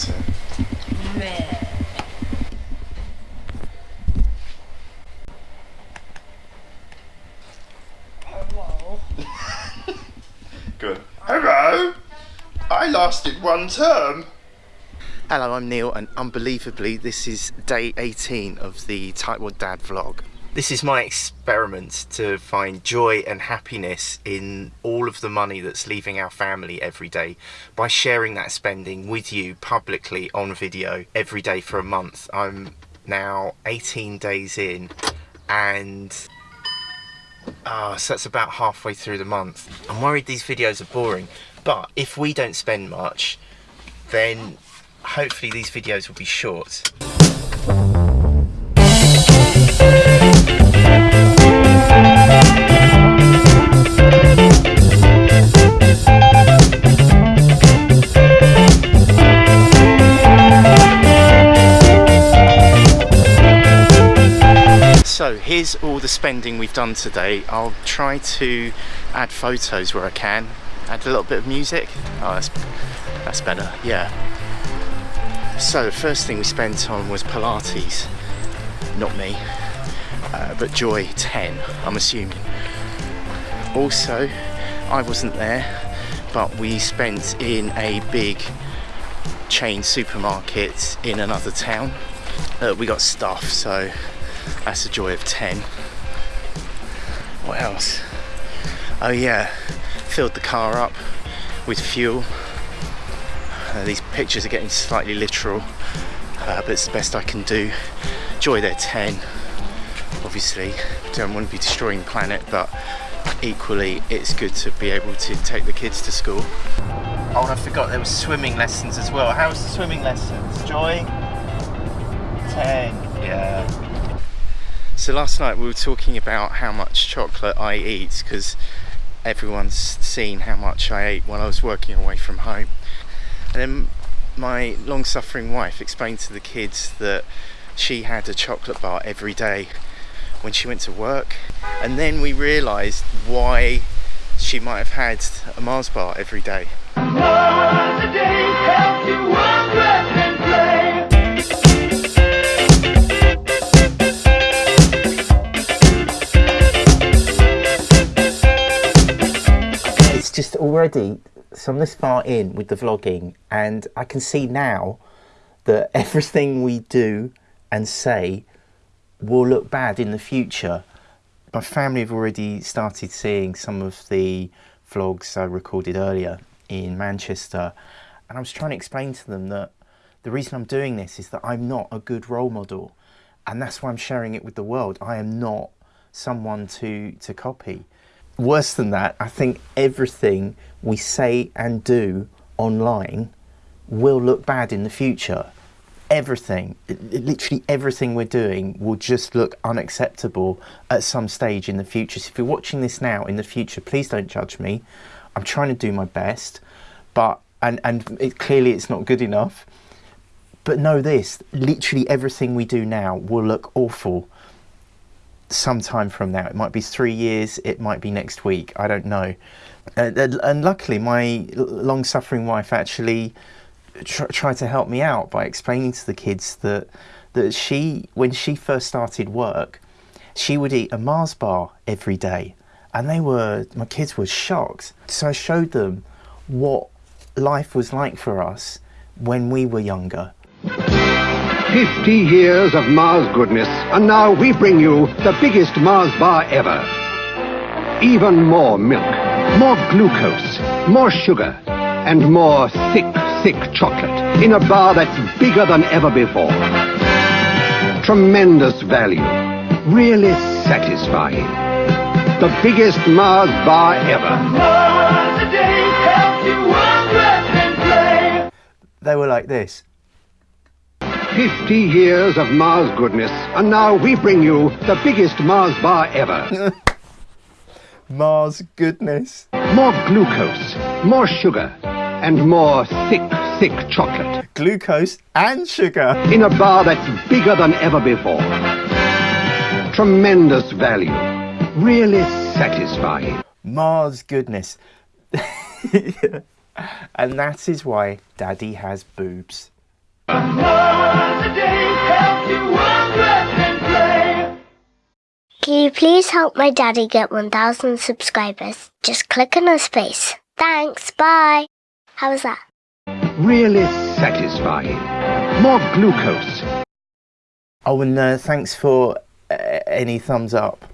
water. Hello. Good. Hello! I lasted one term. Hello, I'm Neil, and unbelievably, this is day 18 of the Tightwad Dad vlog. This is my experiment to find joy and happiness in all of the money that's leaving our family every day by sharing that spending with you publicly on video every day for a month. I'm now 18 days in, and Ah, so that's about halfway through the month. I'm worried these videos are boring, but if we don't spend much, then hopefully these videos will be short. Here's all the spending we've done today. I'll try to add photos where I can. Add a little bit of music. Oh, that's, that's better, yeah. So the first thing we spent on was Pilates. Not me, uh, but Joy 10, I'm assuming. Also, I wasn't there, but we spent in a big chain supermarket in another town. Uh, we got stuff, so that's a joy of 10. What else? Oh yeah, filled the car up with fuel. Uh, these pictures are getting slightly literal, uh, but it's the best I can do. Joy there 10. Obviously, don't want to be destroying the planet, but equally it's good to be able to take the kids to school. Oh, and I forgot there were swimming lessons as well. How was the swimming lessons? Joy? 10. Yeah. So last night we were talking about how much chocolate I eat because everyone's seen how much I ate while I was working away from home. And then my long-suffering wife explained to the kids that she had a chocolate bar every day when she went to work. And then we realised why she might have had a Mars bar every day. Already so I'm this far in with the vlogging and I can see now that everything we do and say will look bad in the future. My family have already started seeing some of the vlogs I recorded earlier in Manchester and I was trying to explain to them that the reason I'm doing this is that I'm not a good role model and that's why I'm sharing it with the world. I am not someone to to copy worse than that, I think everything we say and do online will look bad in the future. Everything, literally everything we're doing will just look unacceptable at some stage in the future. So if you're watching this now in the future, please don't judge me. I'm trying to do my best, but and and it, clearly it's not good enough. But know this: literally everything we do now will look awful some time from now. It might be three years, it might be next week, I don't know. Uh, and luckily, my long suffering wife actually tr tried to help me out by explaining to the kids that, that she, when she first started work, she would eat a Mars bar every day. And they were, my kids were shocked. So I showed them what life was like for us when we were younger. 50 years of Mars goodness, and now we bring you the biggest Mars bar ever. Even more milk, more glucose, more sugar, and more thick, thick chocolate in a bar that's bigger than ever before. Tremendous value, really satisfying. The biggest Mars bar ever. They were like this. 50 years of Mars goodness, and now we bring you the biggest Mars bar ever. Mars goodness. More glucose, more sugar, and more thick, thick chocolate. Glucose and sugar. In a bar that's bigger than ever before. Tremendous value. Really satisfying. Mars goodness. and that is why Daddy has boobs. Can you please help my daddy get 1,000 subscribers? Just click on his face. Thanks, bye. How was that? Really satisfying. More glucose. Oh, and uh, thanks for uh, any thumbs up